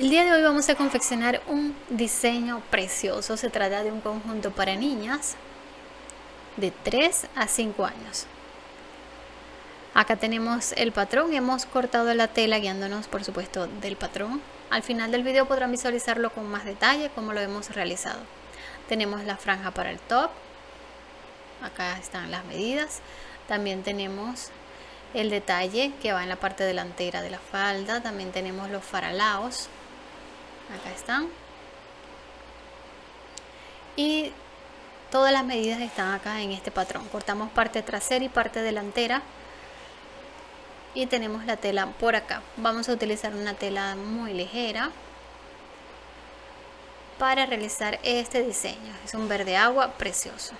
El día de hoy vamos a confeccionar un diseño precioso. Se trata de un conjunto para niñas de 3 a 5 años. Acá tenemos el patrón, hemos cortado la tela guiándonos por supuesto del patrón. Al final del video podrán visualizarlo con más detalle como lo hemos realizado. Tenemos la franja para el top, acá están las medidas. También tenemos el detalle que va en la parte delantera de la falda. También tenemos los faralaos acá están. Y todas las medidas están acá en este patrón. Cortamos parte trasera y parte delantera. Y tenemos la tela por acá. Vamos a utilizar una tela muy ligera para realizar este diseño. Es un verde agua precioso.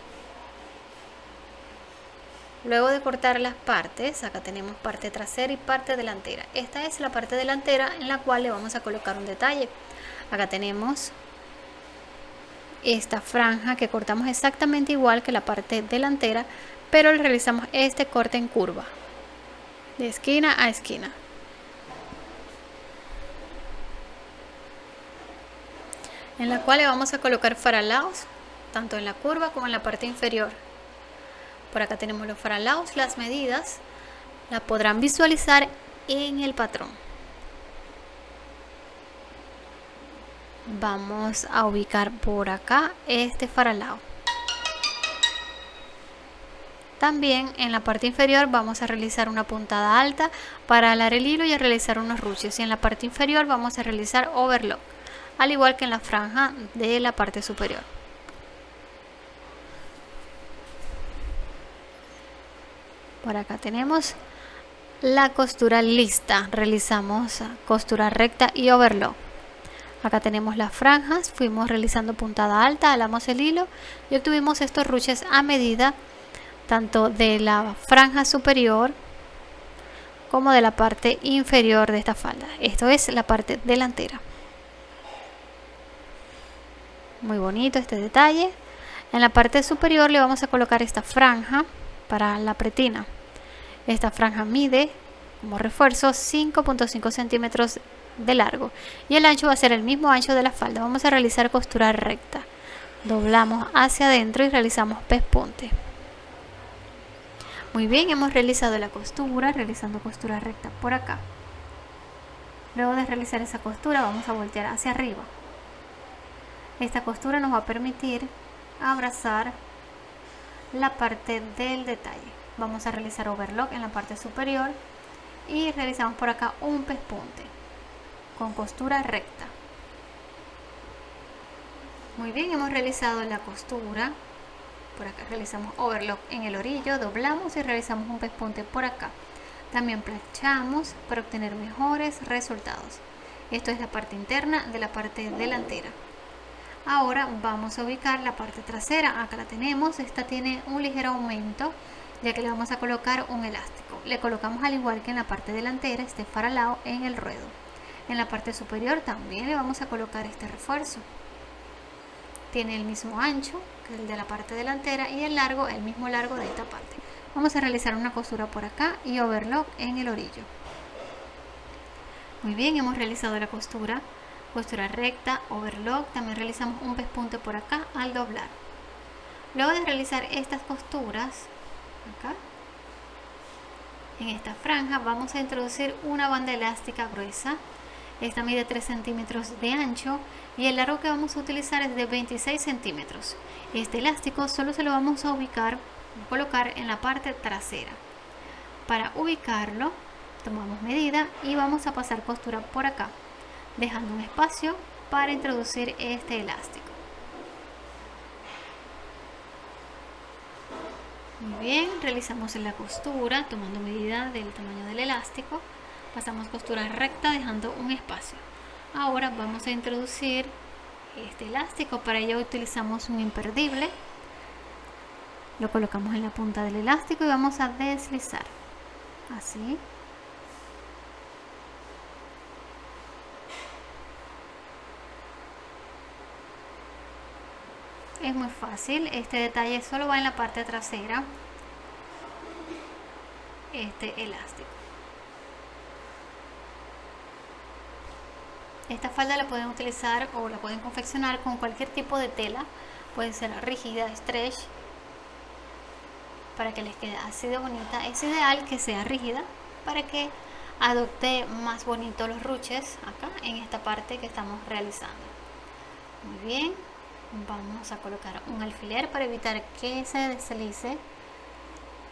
Luego de cortar las partes, acá tenemos parte trasera y parte delantera. Esta es la parte delantera en la cual le vamos a colocar un detalle acá tenemos esta franja que cortamos exactamente igual que la parte delantera pero realizamos este corte en curva de esquina a esquina. En la cual le vamos a colocar faralaos tanto en la curva como en la parte inferior. Por acá tenemos los faralaos las medidas la podrán visualizar en el patrón vamos a ubicar por acá este faralao. También en la parte inferior vamos a realizar una puntada alta para alar el hilo y a realizar unos ruches y en la parte inferior vamos a realizar overlock al igual que en la franja de la parte superior. Por acá tenemos la costura lista. Realizamos costura recta y overlock acá tenemos las franjas fuimos realizando puntada alta alamos el hilo y obtuvimos estos ruches a medida tanto de la franja superior como de la parte inferior de esta falda. Esto es la parte delantera. Muy bonito este detalle. En la parte superior le vamos a colocar esta franja para la pretina. Esta franja mide como refuerzo 5.5 centímetros de largo. Y el ancho va a ser el mismo ancho de la falda. Vamos a realizar costura recta. Doblamos hacia adentro y realizamos pespunte. Muy bien hemos realizado la costura realizando costura recta por acá. Luego de realizar esa costura vamos a voltear hacia arriba. Esta costura nos va a permitir abrazar la parte del detalle. Vamos a realizar overlock en la parte superior y realizamos por acá un pespunte con costura recta. Muy bien hemos realizado la costura. Por acá realizamos overlock en el orillo doblamos y realizamos un pespunte por acá. También planchamos para obtener mejores resultados. Esto es la parte interna de la parte delantera. Ahora vamos a ubicar la parte trasera. Acá la tenemos. Esta tiene un ligero aumento ya que le vamos a colocar un elástico. Le colocamos al igual que en la parte delantera este faralao en el ruedo en la parte superior también le vamos a colocar este refuerzo. Tiene el mismo ancho que el de la parte delantera y el largo el mismo largo de esta parte. Vamos a realizar una costura por acá y overlock en el orillo. Muy bien hemos realizado la costura. Costura recta overlock. También realizamos un pespunte por acá al doblar. Luego de realizar estas costuras acá en esta franja vamos a introducir una banda elástica gruesa esta mide 3 centímetros de ancho y el largo que vamos a utilizar es de 26 centímetros. Este elástico solo se lo vamos a ubicar, colocar en la parte trasera. Para ubicarlo, tomamos medida y vamos a pasar costura por acá, dejando un espacio para introducir este elástico. Muy bien, realizamos la costura tomando medida del tamaño del elástico pasamos costura recta dejando un espacio. Ahora vamos a introducir este elástico. Para ello utilizamos un imperdible. Lo colocamos en la punta del elástico y vamos a deslizar. Así. Es muy fácil. Este detalle solo va en la parte trasera. Este elástico esta falda la pueden utilizar o la pueden confeccionar con cualquier tipo de tela. Puede ser rígida, stretch para que les quede así de bonita. Es ideal que sea rígida para que adopte más bonito los ruches acá en esta parte que estamos realizando. Muy bien vamos a colocar un alfiler para evitar que se deslice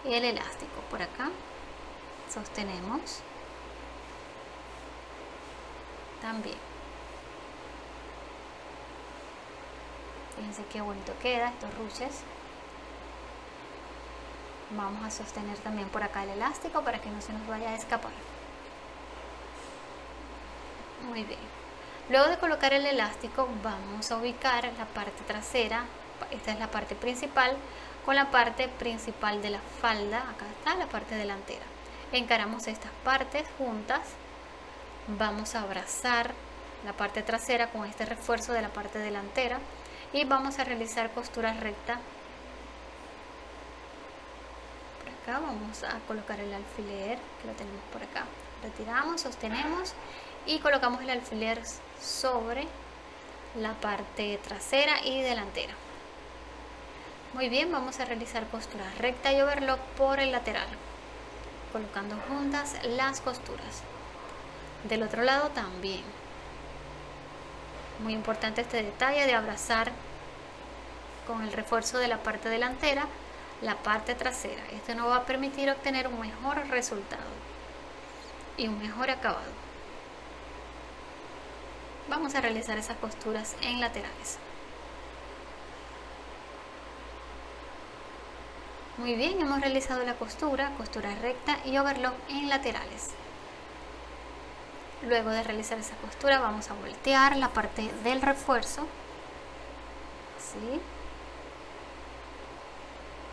el elástico. Por acá sostenemos también fíjense qué bonito queda estos ruches. Vamos a sostener también por acá el elástico para que no se nos vaya a escapar. Muy bien. Luego de colocar el elástico vamos a ubicar la parte trasera. Esta es la parte principal con la parte principal de la falda. Acá está la parte delantera. Encaramos estas partes juntas. Vamos a abrazar la parte trasera con este refuerzo de la parte delantera y vamos a realizar costura recta. Por acá vamos a colocar el alfiler que lo tenemos por acá. Retiramos, sostenemos y colocamos el alfiler sobre la parte trasera y delantera. Muy bien, vamos a realizar costura recta y overlock por el lateral colocando juntas las costuras. Del otro lado también muy importante este detalle de abrazar con el refuerzo de la parte delantera la parte trasera. Esto nos va a permitir obtener un mejor resultado y un mejor acabado. Vamos a realizar esas costuras en laterales. Muy bien, hemos realizado la costura, costura recta y overlock en laterales. Luego de realizar esa costura vamos a voltear la parte del refuerzo. Así.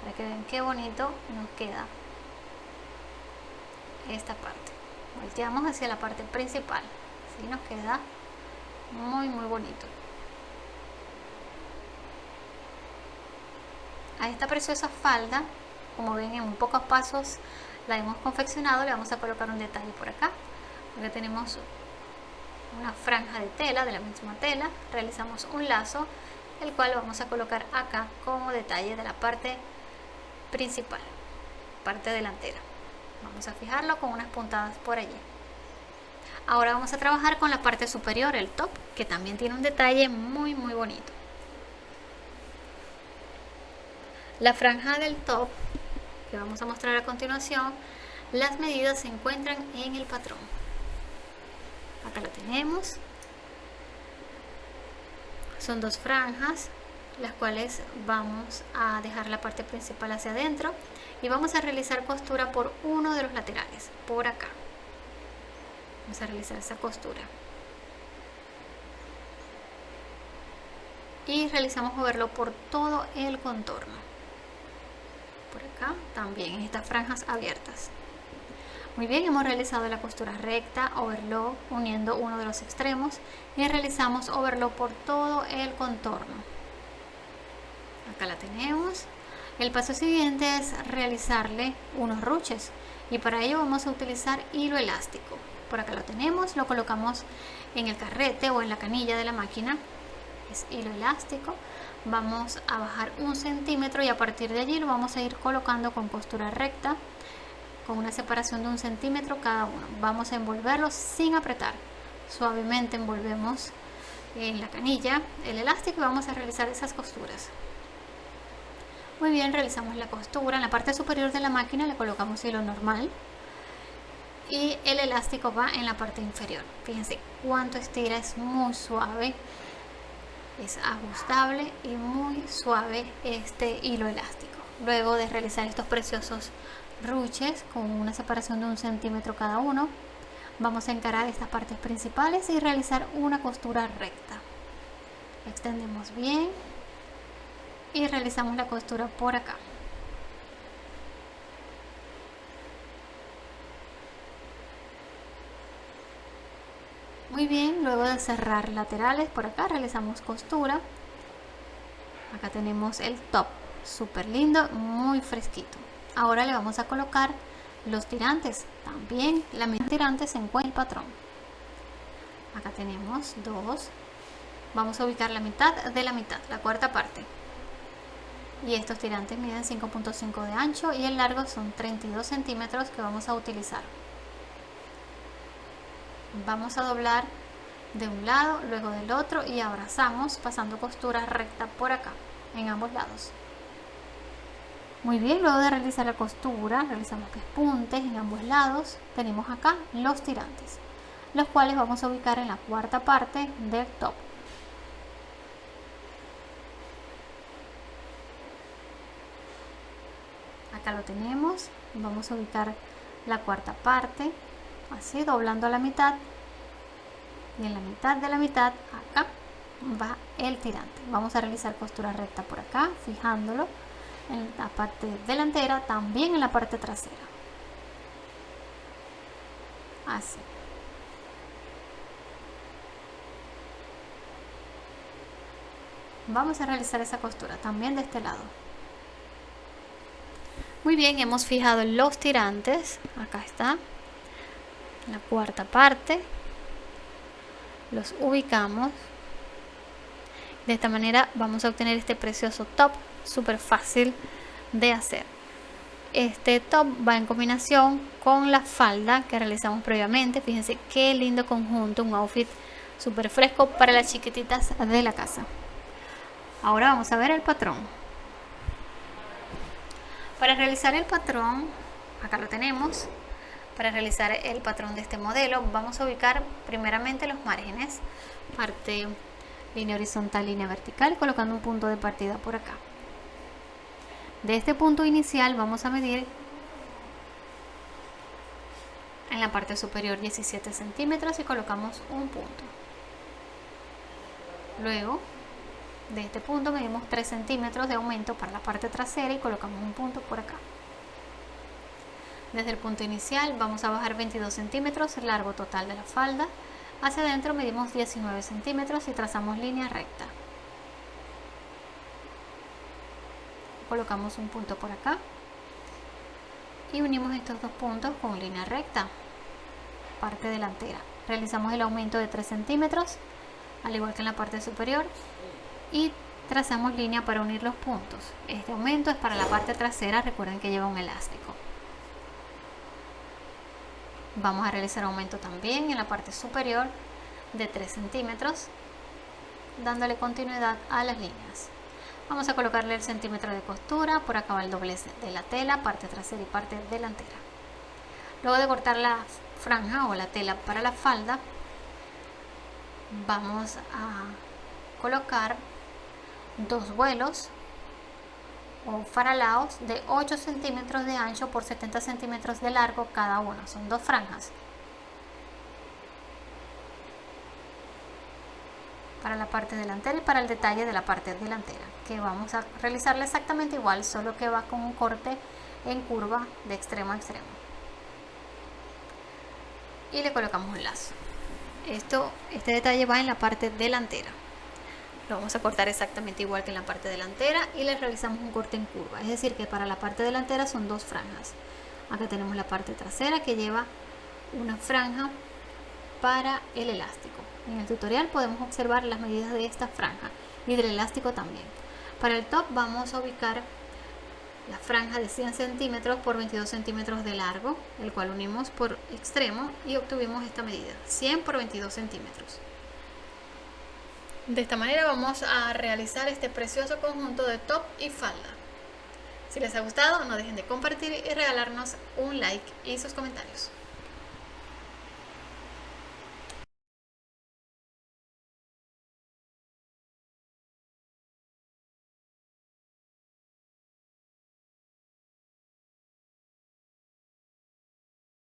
Para que vean qué bonito nos queda esta parte. Volteamos hacia la parte principal. Así nos queda muy muy bonito. a esta preciosa falda como ven en pocos pasos la hemos confeccionado le vamos a colocar un detalle por acá porque tenemos una franja de tela de la misma tela. Realizamos un lazo el cual lo vamos a colocar acá como detalle de la parte principal parte delantera. Vamos a fijarlo con unas puntadas por allí. Ahora vamos a trabajar con la parte superior el top que también tiene un detalle muy muy bonito. La franja del top, que vamos a mostrar a continuación, las medidas se encuentran en el patrón. Acá la tenemos. Son dos franjas, las cuales vamos a dejar la parte principal hacia adentro y vamos a realizar costura por uno de los laterales, por acá. Vamos a realizar esa costura. Y realizamos moverlo por todo el contorno por acá también en estas franjas abiertas muy bien hemos realizado la costura recta overlock uniendo uno de los extremos y realizamos overlock por todo el contorno. Acá la tenemos. El paso siguiente es realizarle unos ruches y para ello vamos a utilizar hilo elástico. Por acá lo tenemos lo colocamos en el carrete o en la canilla de la máquina. Es hilo elástico. Vamos a bajar un centímetro y a partir de allí lo vamos a ir colocando con costura recta con una separación de un centímetro cada uno. Vamos a envolverlo sin apretar. Suavemente envolvemos en la canilla el elástico y vamos a realizar esas costuras. Muy bien realizamos la costura. En la parte superior de la máquina le colocamos hilo normal y el elástico va en la parte inferior. Fíjense cuánto estira es muy suave es ajustable y muy suave este hilo elástico. Luego de realizar estos preciosos ruches con una separación de un centímetro cada uno. Vamos a encarar estas partes principales y realizar una costura recta. Extendemos bien y realizamos la costura por acá. Muy bien luego de cerrar laterales por acá realizamos costura. Acá tenemos el top súper lindo muy fresquito ahora le vamos a colocar los tirantes. También la misma tirante se encuentra el patrón. Acá tenemos dos. Vamos a ubicar la mitad de la mitad la cuarta parte. Y estos tirantes miden 5.5 de ancho y el largo son 32 centímetros que vamos a utilizar. Vamos a doblar de un lado luego del otro y abrazamos pasando costura recta por acá en ambos lados muy bien, luego de realizar la costura, realizamos pespuntes en ambos lados. Tenemos acá los tirantes, los cuales vamos a ubicar en la cuarta parte del top. Acá lo tenemos, vamos a ubicar la cuarta parte, así doblando a la mitad. Y en la mitad de la mitad, acá va el tirante. Vamos a realizar costura recta por acá, fijándolo en la parte delantera, también en la parte trasera. Así. Vamos a realizar esa costura también de este lado. Muy bien, hemos fijado los tirantes. Acá está. La cuarta parte. Los ubicamos. De esta manera vamos a obtener este precioso top súper fácil de hacer. Este top va en combinación con la falda que realizamos previamente. Fíjense qué lindo conjunto, un outfit súper fresco para las chiquititas de la casa. Ahora vamos a ver el patrón. Para realizar el patrón, acá lo tenemos. Para realizar el patrón de este modelo vamos a ubicar primeramente los márgenes, parte línea horizontal, línea vertical, colocando un punto de partida por acá. De este punto inicial vamos a medir en la parte superior 17 centímetros y colocamos un punto. Luego, de este punto medimos 3 centímetros de aumento para la parte trasera y colocamos un punto por acá. Desde el punto inicial vamos a bajar 22 centímetros el largo total de la falda. Hacia adentro medimos 19 centímetros y trazamos línea recta. colocamos un punto por acá y unimos estos dos puntos con línea recta parte delantera. Realizamos el aumento de 3 centímetros al igual que en la parte superior y trazamos línea para unir los puntos. Este aumento es para la parte trasera recuerden que lleva un elástico vamos a realizar aumento también en la parte superior de 3 centímetros dándole continuidad a las líneas Vamos a colocarle el centímetro de costura, por acá va el doblez de la tela, parte trasera y parte delantera. Luego de cortar la franja o la tela para la falda, vamos a colocar dos vuelos o faralaos de 8 centímetros de ancho por 70 centímetros de largo cada uno, son dos franjas. para la parte delantera y para el detalle de la parte delantera que vamos a realizarla exactamente igual solo que va con un corte en curva de extremo a extremo. Y le colocamos un lazo. Esto este detalle va en la parte delantera lo vamos a cortar exactamente igual que en la parte delantera y le realizamos un corte en curva es decir que para la parte delantera son dos franjas acá tenemos la parte trasera que lleva una franja para el elástico en el tutorial podemos observar las medidas de esta franja y del elástico también. Para el top vamos a ubicar la franja de 100 centímetros por 22 centímetros de largo, el cual unimos por extremo y obtuvimos esta medida, 100 por 22 centímetros. De esta manera vamos a realizar este precioso conjunto de top y falda. Si les ha gustado no dejen de compartir y regalarnos un like y sus comentarios.